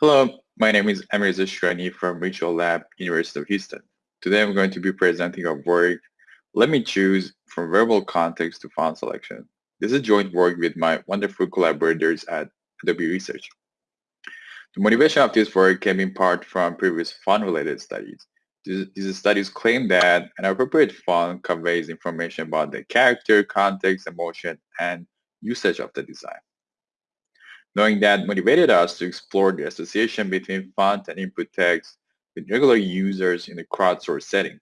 Hello, my name is Amirreza Shirani from Regional Lab, University of Houston. Today I'm going to be presenting our work, Let Me Choose from Verbal Context to Font Selection. This is joint work with my wonderful collaborators at Adobe Research. The motivation of this work came in part from previous font-related studies. These studies claim that an appropriate font conveys information about the character, context, emotion, and usage of the design. Knowing that motivated us to explore the association between font and input text with regular users in a crowdsourced setting.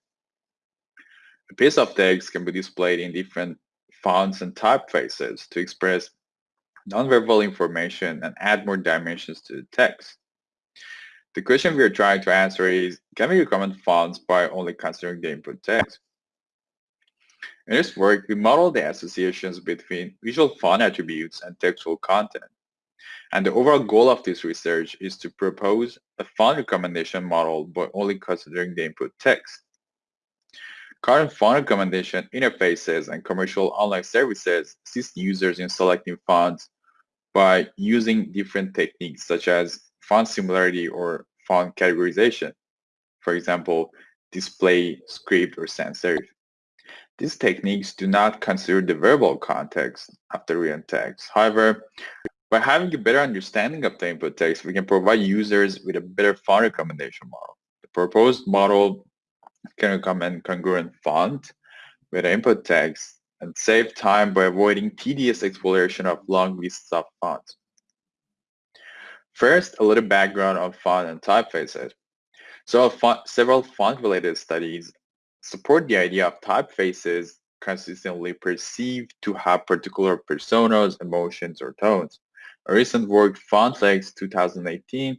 A piece of text can be displayed in different fonts and typefaces to express nonverbal information and add more dimensions to the text. The question we are trying to answer is, can we recommend fonts by only considering the input text? In this work, we model the associations between visual font attributes and textual content. And the overall goal of this research is to propose a font recommendation model by only considering the input text. Current font recommendation interfaces and commercial online services assist users in selecting fonts by using different techniques such as font similarity or font categorization. For example, display, script, or sans serif. These techniques do not consider the verbal context of the written text. However, by having a better understanding of the input text, we can provide users with a better font recommendation model. The proposed model can recommend congruent font with input text and save time by avoiding tedious exploration of long lists of fonts. First, a little background on font and typefaces. So font, several font-related studies support the idea of typefaces consistently perceived to have particular personas, emotions, or tones. A recent work, FontLex 2018,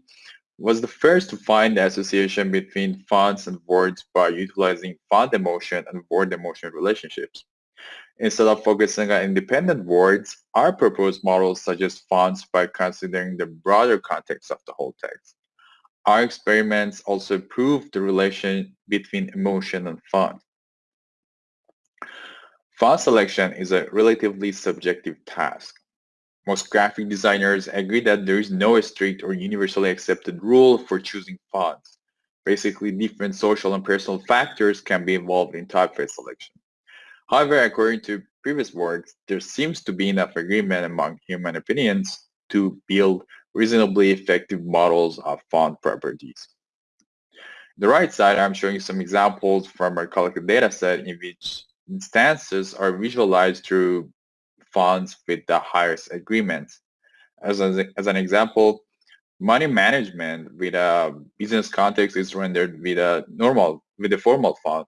was the first to find the association between fonts and words by utilizing font emotion and word emotion relationships. Instead of focusing on independent words, our proposed model suggests fonts by considering the broader context of the whole text. Our experiments also prove the relation between emotion and font. Font selection is a relatively subjective task. Most graphic designers agree that there is no strict or universally accepted rule for choosing fonts. Basically, different social and personal factors can be involved in typeface selection. However, according to previous works, there seems to be enough agreement among human opinions to build reasonably effective models of font properties. the right side, I'm showing some examples from our collected data set in which instances are visualized through fonts with the highest agreements. As an, as an example, money management with a business context is rendered with a normal, with a formal font.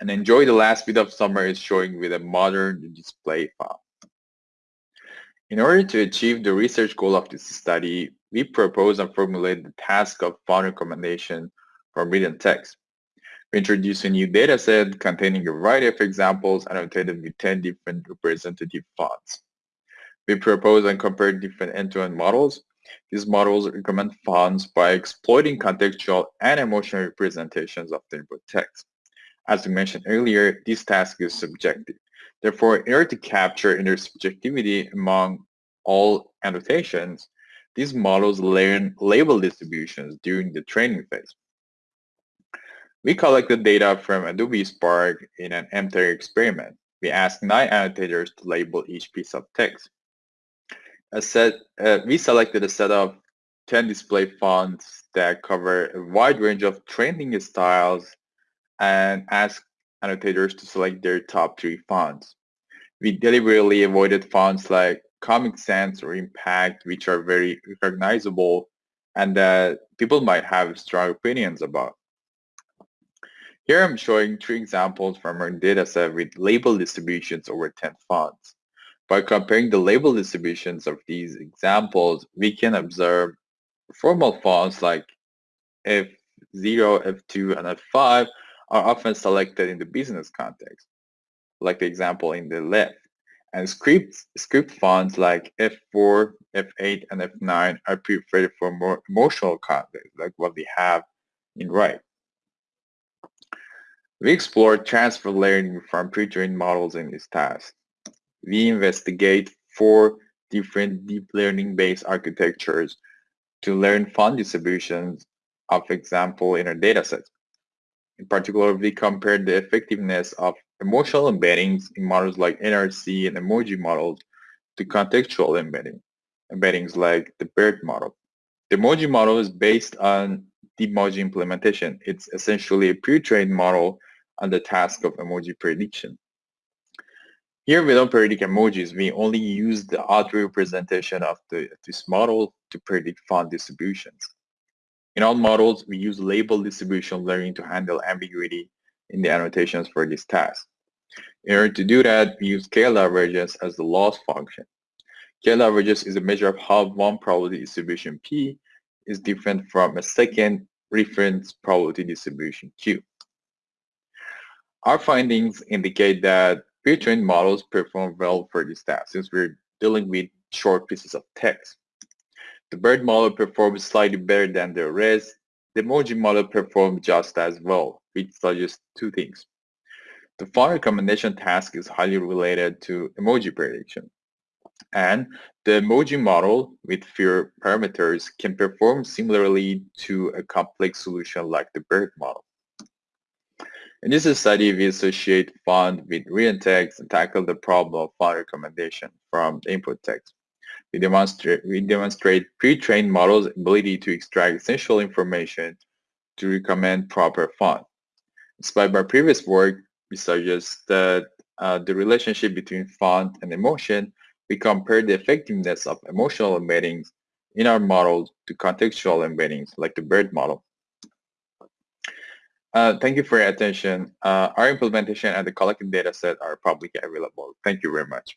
And enjoy the last bit of summer is showing with a modern display font. In order to achieve the research goal of this study, we propose and formulate the task of font recommendation from written text. We introduce a new dataset containing a variety of examples annotated with 10 different representative fonts. We propose and compare different end-to-end -end models. These models recommend fonts by exploiting contextual and emotional representations of the input text. As we mentioned earlier, this task is subjective. Therefore, in order to capture intersubjectivity among all annotations, these models learn label distributions during the training phase. We collected data from Adobe Spark in an MTurk experiment. We asked nine annotators to label each piece of text. Set, uh, we selected a set of 10 display fonts that cover a wide range of trending styles and asked annotators to select their top three fonts. We deliberately avoided fonts like Comic Sans or Impact, which are very recognizable and that people might have strong opinions about. Here I'm showing three examples from our dataset with label distributions over 10 fonts. By comparing the label distributions of these examples, we can observe formal fonts like F0, F2, and F5 are often selected in the business context, like the example in the left. And script, script fonts like F4, F8, and F9 are preferred for more emotional context, like what we have in right. We explored transfer learning from pre-trained models in this task. We investigate four different deep learning-based architectures to learn font distributions of example in our dataset. In particular, we compared the effectiveness of emotional embeddings in models like NRC and emoji models to contextual embedding, embeddings like the BERT model. The emoji model is based on the emoji implementation. It's essentially a pre-trained model on the task of emoji prediction. Here we don't predict emojis, we only use the auto representation of the, this model to predict font distributions. In all models, we use label distribution learning to handle ambiguity in the annotations for this task. In order to do that, we use KL-divergence as the loss function. KL-divergence is a measure of how one probability distribution P is different from a second reference probability distribution Q. Our findings indicate that pre-trained models perform well for this task since we're dealing with short pieces of text. The BERT model performs slightly better than the rest. The emoji model performed just as well, which suggests two things. The font recommendation task is highly related to emoji prediction. And the emoji model with fewer parameters can perform similarly to a complex solution like the BERT model. In this study, we associate font with written text and tackle the problem of font recommendation from the input text. We demonstrate, we demonstrate pre-trained models' ability to extract essential information to recommend proper font. Inspired by previous work, we suggest that uh, the relationship between font and emotion, we compare the effectiveness of emotional embeddings in our models to contextual embeddings like the BERT model. Uh, thank you for your attention. Uh, our implementation and the collected data set are publicly available. Thank you very much.